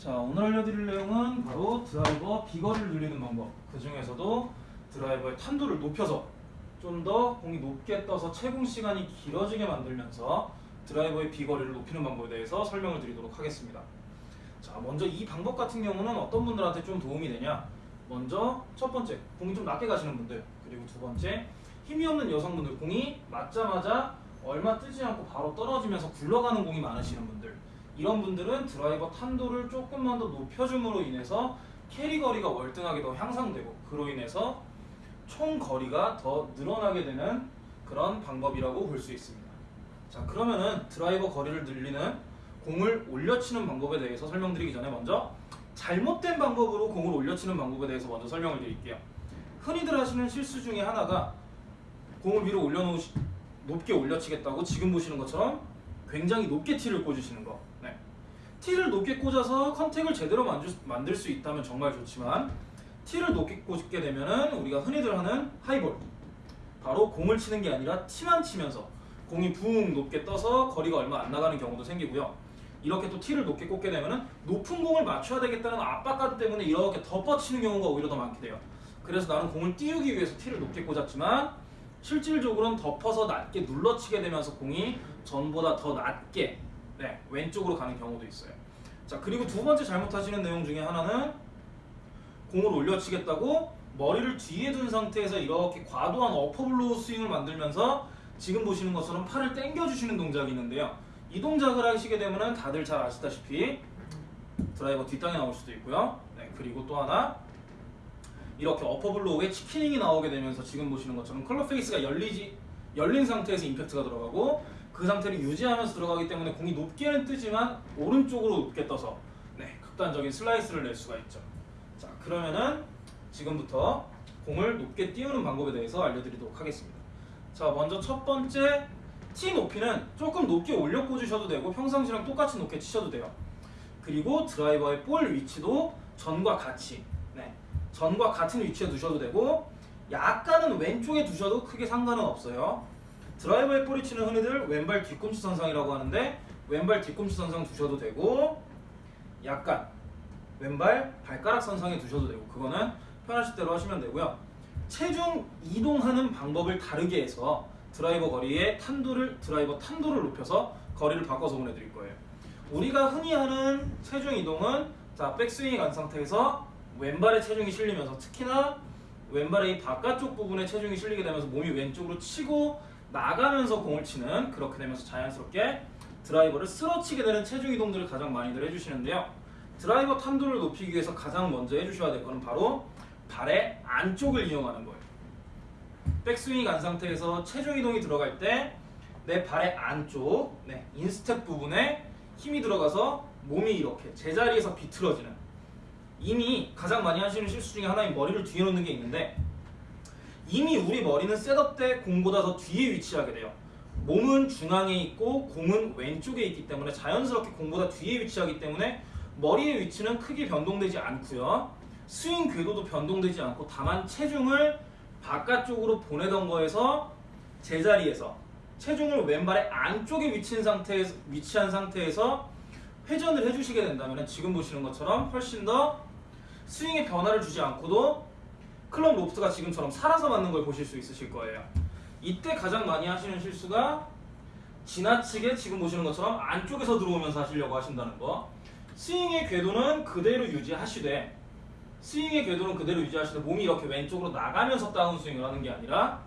자 오늘 알려드릴 내용은 바로 드라이버 비거리를 늘리는 방법. 그 중에서도 드라이버의 탄도를 높여서 좀 더 공이 높게 떠서 채공 시간이 길어지게 만들면서 드라이버의 비거리를 높이는 방법에 대해서 설명을 드리도록 하겠습니다. 자 먼저 이 방법 같은 경우는 어떤 분들한테 좀 도움이 되냐? 먼저 첫 번째 공이 좀 낮게 가시는 분들 그리고 두 번째 힘이 없는 여성분들 공이 맞자마자 얼마 뜨지 않고 바로 떨어지면서 굴러가는 공이 많으시는 분들 이런 분들은 드라이버 탄도를 조금만 더 높여줌으로 인해서 carry 거리가 월등하게 더 향상되고 그로 인해서 총 거리가 더 늘어나게 되는 그런 방법이라고 볼 수 있습니다. 자 그러면은 드라이버 거리를 늘리는 공을 올려치는 방법에 대해서 설명드리기 전에 먼저 잘못된 방법으로 공을 올려치는 방법에 대해서 먼저 설명을 드릴게요. 흔히들 하시는 실수 중에 하나가 공을 위로 올려놓으시 높게 올려치겠다고 지금 보시는 것처럼 굉장히 높게 티를 꽂으시는 거. 네. 티를 높게 꽂아서 컨택을 제대로 만들, 만들 수 있다면 정말 좋지만 티를 높게 꽂게 되면은 우리가 흔히들 하는 하이볼 바로 공을 치는 게 아니라 티만 치면서 공이 붕 높게 떠서 거리가 얼마 안 나가는 경우도 생기고요. 이렇게 또 티를 높게 꽂게 되면은 높은 공을 맞춰야 되겠다는 압박감 때문에 이렇게 덮어치는 경우가 오히려 더 많게 돼요. 그래서 나는 공을 띄우기 위해서 티를 높게 꽂았지만 실질적으로는 덮어서 낮게 눌러치게 되면서 공이 전보다 더 낮게 네, 왼쪽으로 가는 경우도 있어요. 자 그리고 두 번째 잘못하시는 내용 중에 하나는 공을 올려치겠다고 머리를 뒤에 둔 상태에서 이렇게 과도한 upper blow 스윙을 만들면서 지금 보시는 것처럼 팔을 당겨주시는 동작이 있는데요. 이 동작을 하시게 되면 다들 잘 아시다시피 드라이버 뒷땅이 나올 수도 있고요. 네, 그리고 또 하나 이렇게 어퍼블로우에 치키닝이 나오게 되면서 지금 보시는 것처럼 club face가 열리지 열린 상태에서 임팩트가 들어가고 그 상태를 유지하면서 들어가기 때문에 공이 높게는 뜨지만 오른쪽으로 높게 떠서 네, 극단적인 슬라이스를 낼 수가 있죠. 자 그러면은 지금부터 공을 높게 띄우는 방법에 대해서 알려드리도록 하겠습니다. 자 먼저 첫 번째 티 높이는 조금 높게 올려 꽂으셔도 되고 평상시랑 똑같이 높게 치셔도 돼요. 그리고 드라이버의 볼 위치도 전과 같이 네, 전과 같은 위치에 두셔도 되고 약간은 왼쪽에 두셔도 크게 상관은 없어요. 드라이버의 볼 위치는 흔히들 왼발 뒤꿈치 선상이라고 하는데 왼발 뒤꿈치 선상 두셔도 되고 약간 왼발 발가락 선상에 두셔도 되고 그거는 편하실 대로 하시면 되고요. 체중 이동하는 방법을 다르게 해서 드라이버 거리의 탄도를 드라이버 탄도를 높여서 거리를 바꿔서 보내드릴 거예요. 우리가 흔히 하는 체중 이동은 자 백스윙이 간 상태에서 왼발에 체중이 실리면서 특히나 왼발의 이 바깥쪽 부분에 체중이 실리게 되면서 몸이 왼쪽으로 치고 나가면서 공을 치는 그렇게 되면서 자연스럽게 드라이버를 쓰러치게 되는 체중 이동들을 가장 많이들 해주시는데요. 드라이버 탄도를 높이기 위해서 가장 먼저 해주셔야 될 거는 바로 발의 안쪽을 이용하는 거예요. 백스윙이 간 상태에서 체중 이동이 들어갈 때 내 발의 안쪽, 네, 인스텝 부분에 힘이 들어가서 몸이 이렇게 제자리에서 비틀어지는 이미 가장 많이 하시는 실수 중에 하나인 머리를 뒤에 놓는 게 있는데 이미 우리 머리는 setup 때 공보다 더 뒤에 위치하게 돼요. 몸은 중앙에 있고 공은 왼쪽에 있기 때문에 자연스럽게 공보다 뒤에 위치하기 때문에 머리의 위치는 크게 변동되지 않고요. 스윙 궤도도 변동되지 않고 다만 체중을 바깥쪽으로 보내던 거에서 제자리에서 체중을 왼발의 안쪽에 위치한 상태에서, 위치한 상태에서 회전을 해주시게 된다면 지금 보시는 것처럼 훨씬 더 스윙의 변화를 주지 않고도 클럽 로프트가 지금처럼 살아서 맞는 걸 보실 수 있으실 거예요. 이때 가장 많이 하시는 실수가 지나치게 지금 보시는 것처럼 안쪽에서 들어오면서 하시려고 하신다는 거. 스윙의 궤도는 그대로 유지하시되 스윙의 궤도는 그대로 유지하시되 몸이 이렇게 왼쪽으로 나가면서 다운 스윙을 하는 게 아니라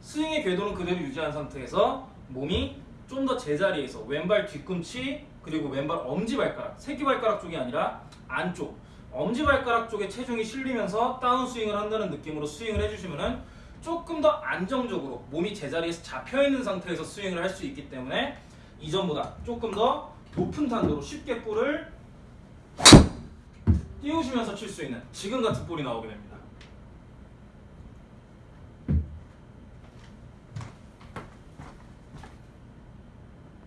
스윙의 궤도는 그대로 유지한 상태에서 몸이 좀 더 제자리에서 왼발 뒤꿈치 그리고 왼발 엄지발가락 새끼발가락 쪽이 아니라 안쪽 엄지발가락 쪽에 체중이 실리면서 다운스윙을 한다는 느낌으로 스윙을 해주시면 조금 더 안정적으로 몸이 제자리에서 잡혀있는 상태에서 스윙을 할 수 있기 때문에 이전보다 조금 더 높은 탄도로 쉽게 볼을 띄우시면서 칠 수 있는 지금 같은 볼이 나오게 됩니다.